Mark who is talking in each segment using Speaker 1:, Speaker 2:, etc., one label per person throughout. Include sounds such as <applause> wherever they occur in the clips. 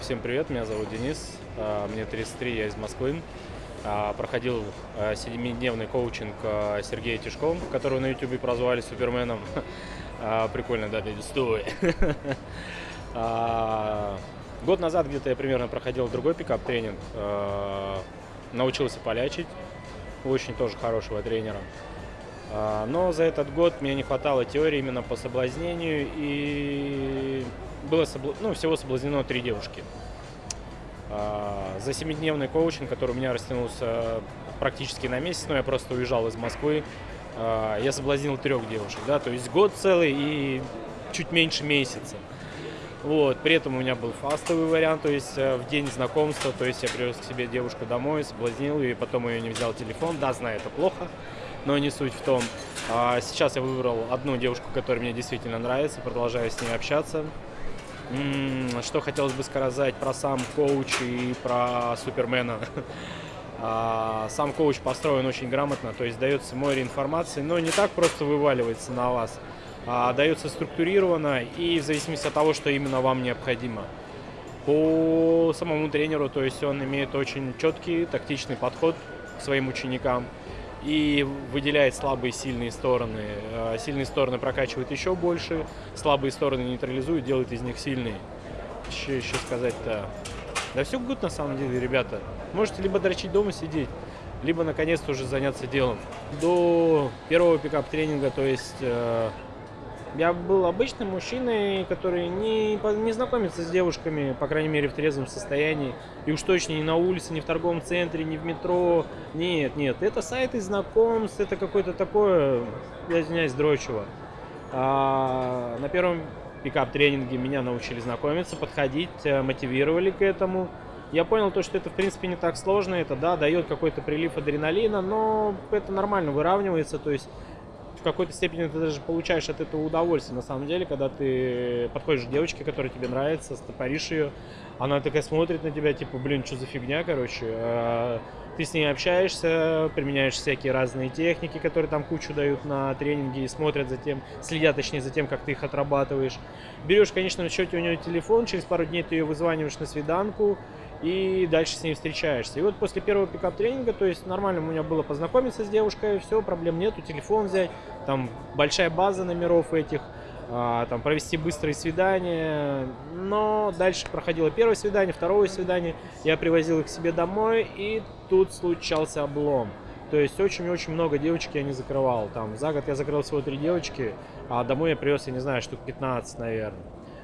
Speaker 1: Всем привет, меня зовут Денис, а, мне 33, я из Москвы. А, Проходил а, седемидневный коучинг а, Сергея Тишкова, которого на YouTube прозвали Суперменом. <laughs> А, Прикольно, да, стой. <laughs> А, Год назад где-то я примерно проходил другой пикап-тренинг, а, научился полячить, очень тоже хорошего тренера. А, Но за этот год мне не хватало теории именно по соблазнению, и было собла- ну, всего соблазнено три девушки. А, За семидневный коучинг, который у меня растянулся практически на месяц, но я просто уезжал из Москвы, а, я соблазнил трех девушек, да, то есть год целый и чуть меньше месяца. Вот, при этом у меня был фастовый вариант, то есть э, в день знакомства, то есть я привез к себе девушку домой, соблазнил ее, и потом ее не взял телефон. Да, знаю, это плохо, но не суть в том. А сейчас я выбрал одну девушку, которая мне действительно нравится, продолжаю с ней общаться. Что хотелось бы сказать про сам коуч и про Супермена. <laughs> А, Сам коуч построен очень грамотно, то есть дается море информации, но не так просто вываливается на вас, а дается структурированно и в зависимости от того, что именно вам необходимо. По самому тренеру, то есть он имеет очень четкий тактичный подход к своим ученикам и выделяет слабые и сильные стороны. Э, Сильные стороны прокачивает еще больше, слабые стороны нейтрализует, делает из них сильные. Что еще сказать-то? Да все гуд на самом деле, ребята. Можете либо дрочить дома сидеть, либо наконец-то уже заняться делом. До первого пикап-тренинга, то есть э, я был обычным мужчиной, который не, не знакомится с девушками, по крайней мере, в трезвом состоянии. И уж точно не на улице, не в торговом центре, не в метро. Нет, нет, это сайты знакомств, это какое-то такое, я извиняюсь, дрочево. А, на первом пикап-тренинге меня научили знакомиться, подходить, э, мотивировали к этому. Я понял то, что это в принципе не так сложно, это да, дает какой-то прилив адреналина, но это нормально выравнивается, то есть какой-то степени ты даже получаешь от этого удовольствие, на самом деле, когда ты подходишь к девочке, которая тебе нравится, стопоришь ее, она такая смотрит на тебя, типа, блин, что за фигня, короче. Ты с ней общаешься, применяешь всякие разные техники, которые там кучу дают на тренинге и смотрят за тем, следят точнее за тем, как ты их отрабатываешь. Берешь, конечно, на счете у нее телефон, через пару дней ты ее вызваниваешь на свиданку, и дальше с ней встречаешься. И вот после первого пикап-тренинга, то есть нормально у меня было познакомиться с девушкой, все, проблем нету, телефон взять, там большая база номеров этих, там провести быстрые свидания, но дальше проходило первое свидание, второе свидание, я привозил их к себе домой, и тут случался облом. То есть очень-очень много девочек я не закрывал. Там за год я закрыл всего три девочки, а домой я привез, я не знаю, штук 15, наверное.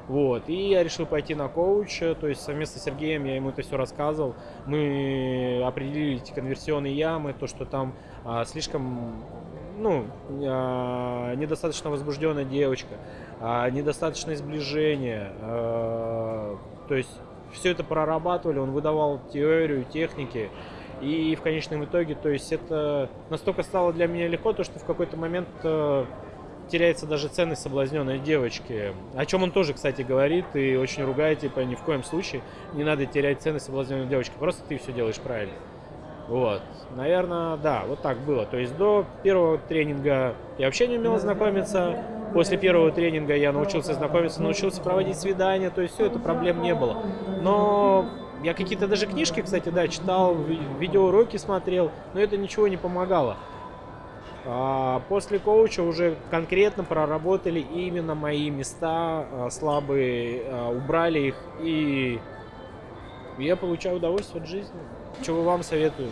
Speaker 1: Вот, и я решил пойти на коуча, то есть совместно с Сергеем я ему это все рассказывал. Мы определили эти конверсионные ямы, то, что там а, слишком, ну, а, недостаточно возбужденная девочка, а, недостаточное сближение, а, то есть все это прорабатывали, он выдавал теорию, техники, и в конечном итоге, то есть это настолько стало для меня легко, то что в какой-то момент э, теряется даже ценность соблазненной девочки. О чем он тоже, кстати, говорит и очень ругает, типа, ни в коем случае не надо терять ценность соблазненной девочки, просто ты все делаешь правильно. Вот, наверное, да, вот так было. То есть до первого тренинга я вообще не умел знакомиться. После первого тренинга я научился знакомиться, научился проводить свидания, то есть все это проблем не было. Но я какие-то даже книжки, кстати, да, читал, ви- видеоуроки смотрел, но это ничего не помогало. А После коуча уже конкретно проработали именно мои места а, слабые, а, убрали их, и я получаю удовольствие от жизни. Чего вам советую?